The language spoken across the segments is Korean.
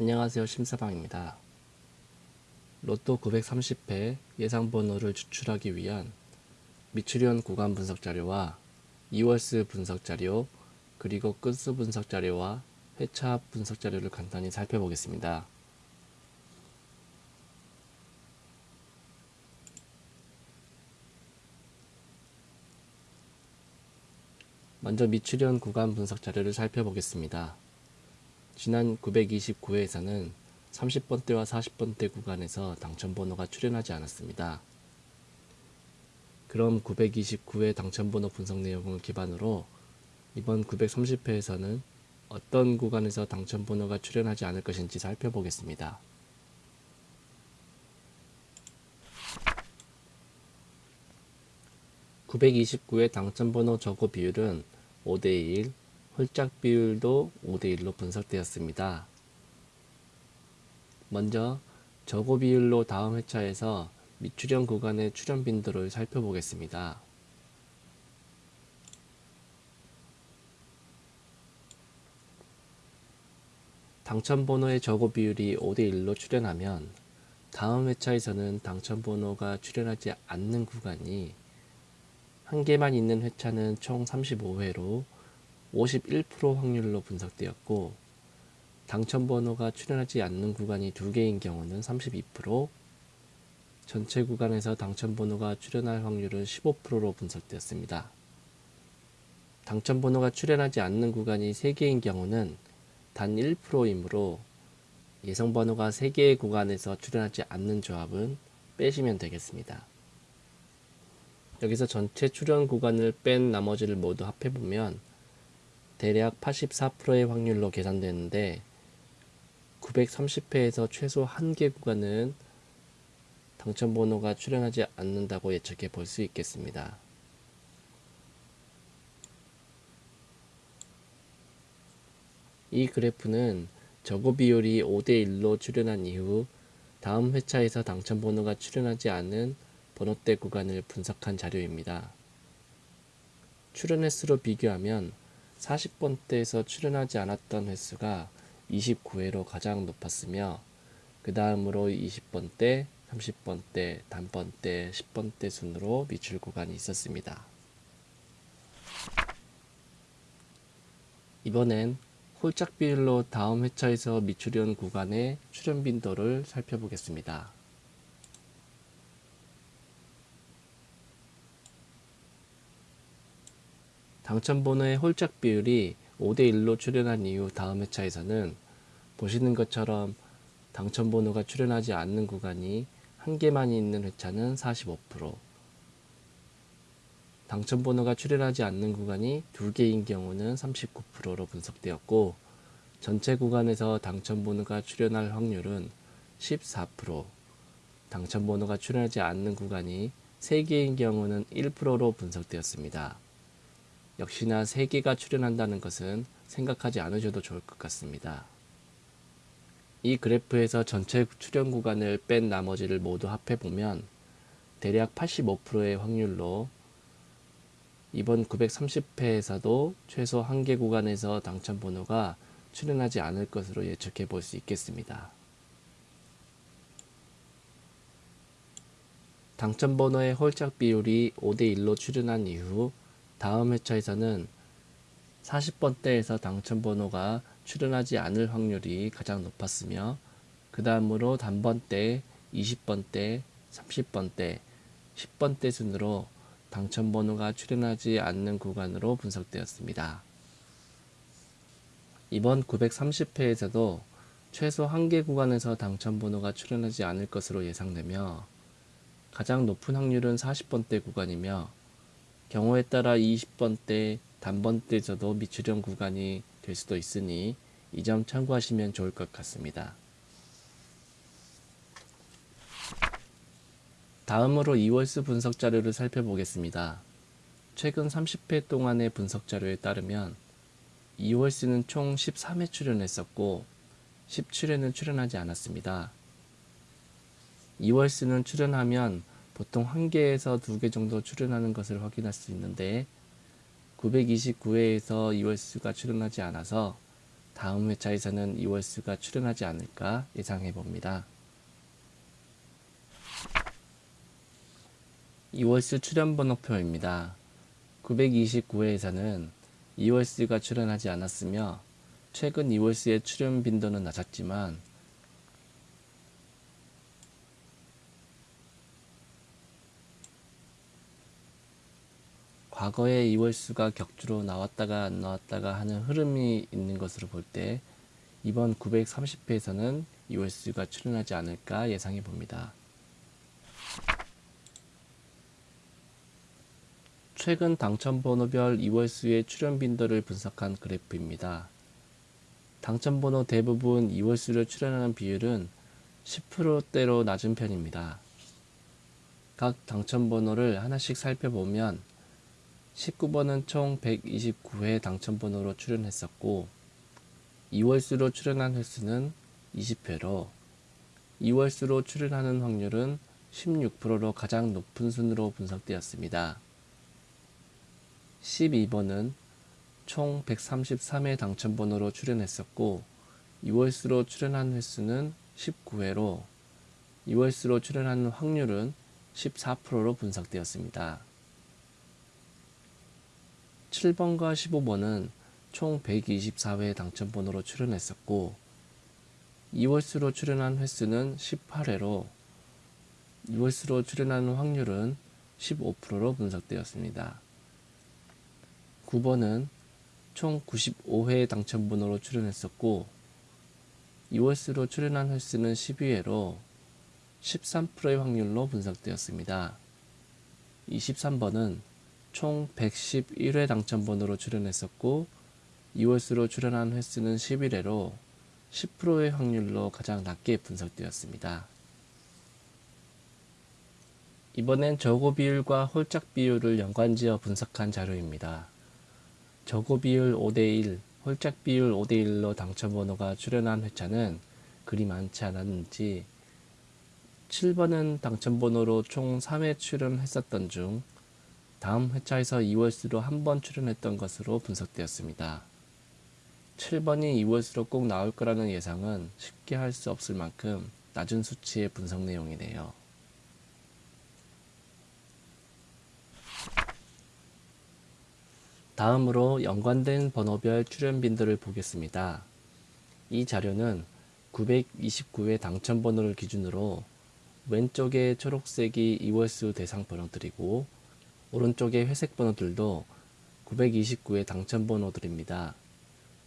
안녕하세요 심사방입니다. 로또 930회 예상번호를 추출하기 위한 미추리온 구간 분석 자료와 2월수 분석 자료 그리고 끝수 분석 자료와 회차 분석 자료를 간단히 살펴보겠습니다. 먼저 미추리온 구간 분석 자료를 살펴보겠습니다. 지난 929회에서는 30번대와 40번대 구간에서 당첨번호가 출현하지 않았습니다. 그럼 929회 당첨번호 분석 내용을 기반으로 이번 930회에서는 어떤 구간에서 당첨번호가 출현하지 않을 것인지 살펴보겠습니다. (929회) 당첨번호 저고 비율은 5대1, 홀짝 비율도 5대1로 분석되었습니다. 먼저 저고 비율로 다음 회차에서 미출현 구간의 출현 빈도를 살펴보겠습니다. 당첨번호의 저고 비율이 5대1로 출현하면 다음 회차에서는 당첨번호가 출현하지 않는 구간이 한 개만 있는 회차는 총 35회로 51% 확률로 분석되었고 당첨 번호가 출현하지 않는 구간이 두 개인 경우는 32% 전체 구간에서 당첨 번호가 출현할 확률은 15%로 분석되었습니다. 당첨 번호가 출현하지 않는 구간이 3개인 경우는 단 1%이므로 예상 번호가 3개의 구간에서 출현하지 않는 조합은 빼시면 되겠습니다. 여기서 전체 출현 구간을 뺀 나머지를 모두 합해보면 대략 84%의 확률로 계산되는데 930회에서 최소 한 개 구간은 당첨번호가 출현하지 않는다고 예측해 볼 수 있겠습니다. 이 그래프는 저고 비율이 5대1로 출현한 이후 다음 회차에서 당첨번호가 출현하지 않은 번호대 구간을 분석한 자료입니다. 출현 횟수로 비교하면 40번대에서 출현하지 않았던 횟수가 29회로 가장 높았으며 그 다음으로 20번대, 30번대, 단번대, 10번대 순으로 미출 구간이 있었습니다. 이번엔 홀짝 비율로 다음 회차에서 미출현 구간의 출현 빈도를 살펴보겠습니다. 당첨번호의 홀짝 비율이 5대1로 출현한 이후 다음 회차에서는 보시는 것처럼 당첨번호가 출현하지 않는 구간이 한 개만 있는 회차는 45% 당첨번호가 출현하지 않는 구간이 두 개인 경우는 39%로 분석되었고 전체 구간에서 당첨번호가 출현할 확률은 14% 당첨번호가 출현하지 않는 구간이 3개인 경우는 1%로 분석되었습니다. 역시나 3개가 출현한다는 것은 생각하지 않으셔도 좋을 것 같습니다. 이 그래프에서 전체 출현 구간을 뺀 나머지를 모두 합해보면 대략 85%의 확률로 이번 930회에서도 최소 한 개 구간에서 당첨 번호가 출현하지 않을 것으로 예측해 볼 수 있겠습니다. 당첨 번호의 홀짝 비율이 5대1로 출현한 이후 다음 회차에서는 40번대에서 당첨번호가 출현하지 않을 확률이 가장 높았으며 그 다음으로 단번대, 20번대, 30번대, 10번대 순으로 당첨번호가 출현하지 않는 구간으로 분석되었습니다. 이번 930회에서도 최소 한 개 구간에서 당첨번호가 출현하지 않을 것으로 예상되며 가장 높은 확률은 40번대 구간이며 경우에 따라 20번대, 단번대에서도 미출현 구간이 될 수도 있으니 이 점 참고하시면 좋을 것 같습니다. 다음으로 2월수 분석 자료를 살펴보겠습니다. 최근 30회 동안의 분석 자료에 따르면 2월수는 총 13회 출연했었고 17회는 출연하지 않았습니다. 2월수는 출연하면 보통 한 개에서 두 개 정도 출연하는 것을 확인할 수 있는데 929회에서 이월수가 출연하지 않아서 다음 회차에서는 이월수가 출연하지 않을까 예상해 봅니다. 이월수 출연 번호표입니다. 929회에서는 이월수가 출연하지 않았으며 최근 이월수의 출연 빈도는 낮았지만 과거에 이월수가 격주로 나왔다가 안 나왔다가 하는 흐름이 있는 것으로 볼 때 이번 930회에서는 이월수가 출연하지 않을까 예상해 봅니다. 최근 당첨번호별 이월수의 출연 빈도를 분석한 그래프입니다. 당첨번호 대부분 이월수를 출연하는 비율은 10%대로 낮은 편입니다. 각 당첨번호를 하나씩 살펴보면 19번은 총 129회 당첨번호로 출연했었고 2월수로 출연한 횟수는 20회로 2월수로 출연하는 확률은 16%로 가장 높은 순으로 분석되었습니다. 12번은 총 133회 당첨번호로 출연했었고 2월수로 출연한 횟수는 19회로 2월수로 출연하는 확률은 14%로 분석되었습니다. 7번과 15번은 총 124회 당첨번호로 출연했었고 2월수로 출연한 횟수는 18회로 2월수로 출연하는 확률은 15%로 분석되었습니다. 9번은 총 95회 당첨번호로 출연했었고 2월수로 출연한 횟수는 12회로 13%의 확률로 분석되었습니다. 23번은 총 111회 당첨번호로 출연했었고 2월수로 출연한 횟수는 11회로 10%의 확률로 가장 낮게 분석되었습니다. 이번엔 저고 비율과 홀짝 비율을 연관지어 분석한 자료입니다. 저고 비율 5대1, 홀짝 비율 5대1로 당첨번호가 출연한 회차는 그리 많지 않았는지 7번은 당첨번호로 총 3회 출연했었던 중 다음 회차에서 2월수로 한 번 출연했던 것으로 분석되었습니다. 7번이 2월수로 꼭 나올 거라는 예상은 쉽게 할 수 없을 만큼 낮은 수치의 분석 내용이네요. 다음으로 연관된 번호별 출연 빈도를 보겠습니다. 이 자료는 929회 당첨 번호를 기준으로 왼쪽에 초록색이 2월수 대상 번호들이고 오른쪽에 회색 번호들도 929의 당첨 번호들입니다.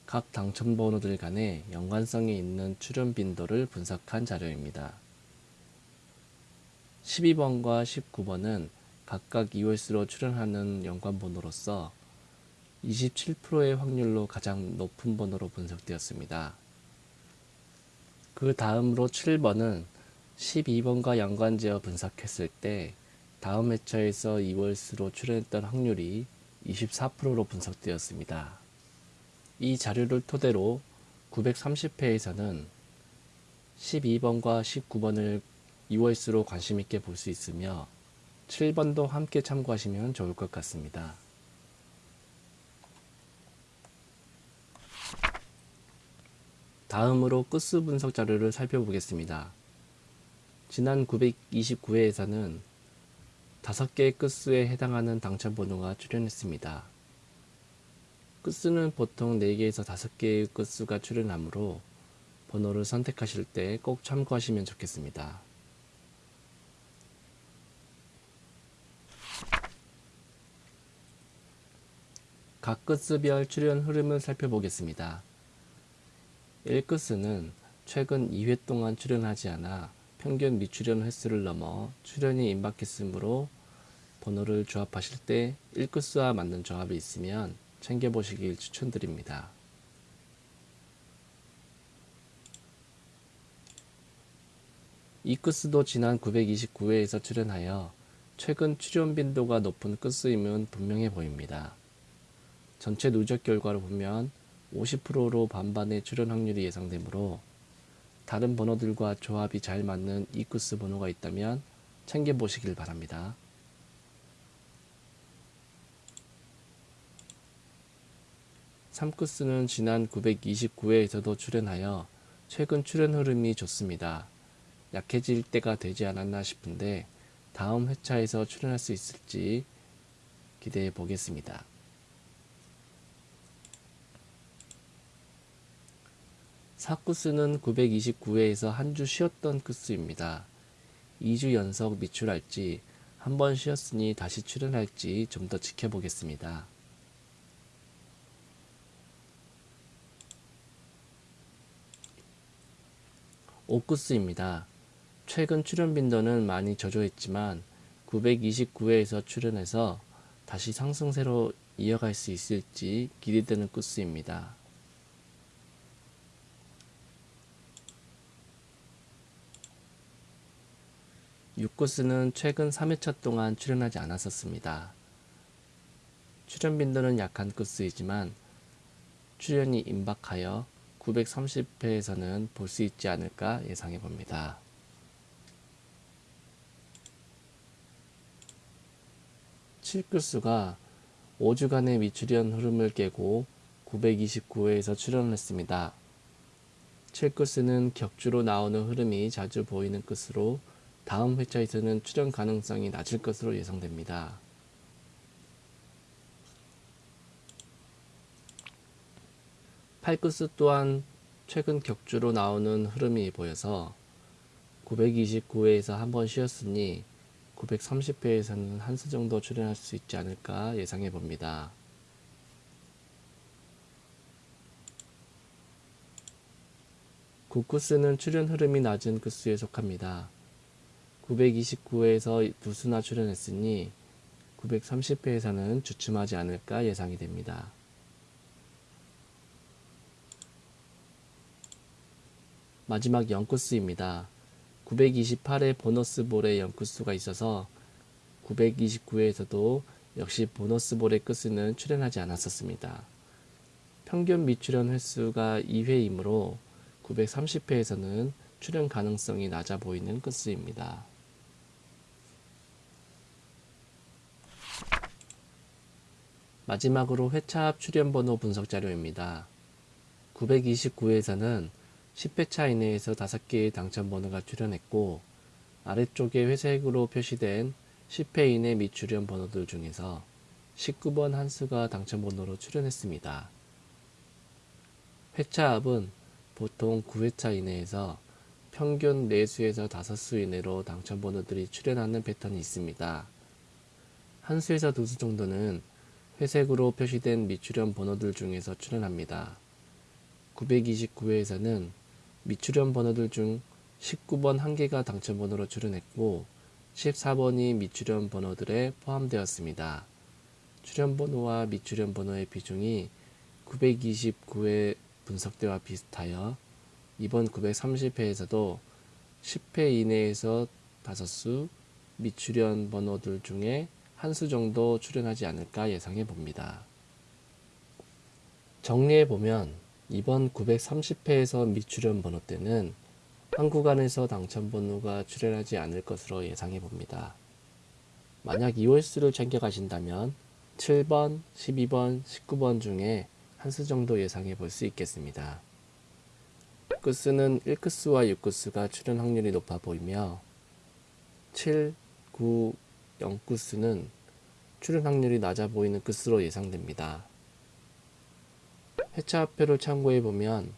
각 당첨 번호들 간의 연관성이 있는 출연 빈도를 분석한 자료입니다. 12번과 19번은 각각 2월수로 출연하는 연관 번호로서 27%의 확률로 가장 높은 번호로 분석되었습니다. 그 다음으로 7번은 12번과 연관지어 분석했을 때 다음 회차에서 2월수로 출연했던 확률이 24%로 분석되었습니다. 이 자료를 토대로 930회에서는 12번과 19번을 2월수로 관심있게 볼 수 있으며 7번도 함께 참고하시면 좋을 것 같습니다. 다음으로 끝수 분석 자료를 살펴보겠습니다. 지난 929회에서는 5개의 끝수에 해당하는 당첨 번호가 출연했습니다. 끝수는 보통 4개에서 5개의 끝수가 출연하므로 번호를 선택하실 때 꼭 참고하시면 좋겠습니다. 각 끝수별 출연 흐름을 살펴보겠습니다. 1끝수는 최근 2회 동안 출연하지 않아 평균 미출연 횟수를 넘어 출연이 임박했으므로 번호를 조합하실 때 1끝수와 맞는 조합이 있으면 챙겨보시길 추천드립니다. 이 끝수도 지난 929회에서 출연하여 최근 출연 빈도가 높은 끝수임은 분명해 보입니다. 전체 누적 결과를 보면 50%로 반반의 출연 확률이 예상되므로 다른 번호들과 조합이 잘 맞는 이쿠스 번호가 있다면 챙겨보시길 바랍니다. 3코스는 지난 929회에서도 출연하여 최근 출연 흐름이 좋습니다. 약해질 때가 되지 않았나 싶은데 다음 회차에서 출연할 수 있을지 기대해 보겠습니다. 사쿠스는 929회에서 한 주 쉬었던 쿠스입니다. 2주 연속 미출할지 한 번 쉬었으니 다시 출연할지 좀 더 지켜보겠습니다. 오쿠스입니다. 최근 출연 빈도는 많이 저조했지만 929회에서 출연해서 다시 상승세로 이어갈 수 있을지 기대되는 코스입니다. 육코스는 최근 3회차 동안 출연하지 않았었습니다. 출연 빈도는 약한 코스이지만 출연이 임박하여 930회에서는 볼 수 있지 않을까 예상해 봅니다. 칠크스가 5주간의 미출연 흐름을 깨고 929회에서 출연했습니다. 칠크스는 격주로 나오는 흐름이 자주 보이는 끝으로 다음 회차에서는 출연 가능성이 낮을 것으로 예상됩니다. 팔크스 또한 최근 격주로 나오는 흐름이 보여서 929회에서 한번 쉬었으니 930회에서는 한 수 정도 출연할 수 있지 않을까 예상해 봅니다. 구쿠스는 출연 흐름이 낮은 쿠스에 속합니다. 929회에서 두 수나 출연했으니 930회에서는 주춤하지 않을까 예상이 됩니다. 마지막 0코스입니다. 928회 보너스 볼에 0코스가 있어서 929회에서도 역시 보너스 볼의 끝은 출연하지 않았었습니다. 평균 미출연 횟수가 2회이므로 930회에서는 출연 가능성이 낮아 보이는 끝수입니다. 마지막으로 회차 앞 출연 번호 분석 자료입니다. 929회에서는 10회차 이내에서 5개의 당첨 번호가 출연했고 아래쪽에 회색으로 표시된 10회 이내 미출연 번호들 중에서 19번 한 수가 당첨 번호로 출연했습니다. 회차 앞은 보통 9회차 이내에서 평균 4수에서 5수 이내로 당첨 번호들이 출연하는 패턴이 있습니다. 한 수에서 두수 정도는 회색으로 표시된 미출연 번호들 중에서 출연합니다. 929회에서는 미출연 번호들 중 19번 한 개가 당첨 번호로 출연했고 14번이 미출연 번호들에 포함되었습니다. 출연 번호와 미출연 번호의 비중이 929회 분석대와 비슷하여 이번 930회에서도 10회 이내에서 5수 미출연 번호들 중에 한 수 정도 출연하지 않을까 예상해 봅니다. 정리해 보면 이번 930회에서 미출연 번호 때는 한 구간에서 당첨 번호가 출연하지 않을 것으로 예상해 봅니다. 만약 2홀수를 챙겨 가신다면 7번, 12번, 19번 중에 한 수 정도 예상해 볼 수 있겠습니다. 끝수는 1끝수와 6끝수가 출연 확률이 높아 보이며 7, 9, 0끝수는 출연 확률이 낮아 보이는 끝수로 예상됩니다. 회차표를 참고해 보면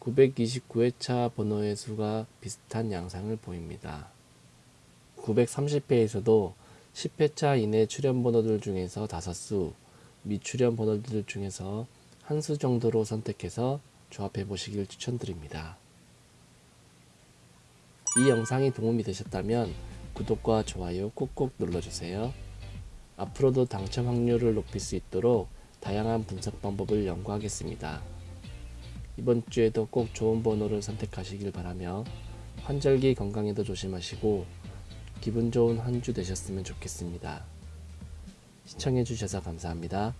929회차 번호의 수가 비슷한 양상을 보입니다. 930회에서도 10회차 이내 출연 번호들 중에서 5수, 미출연 번호들 중에서 한 수 정도로 선택해서 조합해 보시길 추천드립니다. 이 영상이 도움이 되셨다면 구독과 좋아요 꾹꾹 눌러주세요. 앞으로도 당첨 확률을 높일 수 있도록 다양한 분석 방법을 연구하겠습니다. 이번 주에도 꼭 좋은 번호를 선택하시길 바라며 환절기 건강에도 조심하시고 기분 좋은 한 주 되셨으면 좋겠습니다. 시청해주셔서 감사합니다.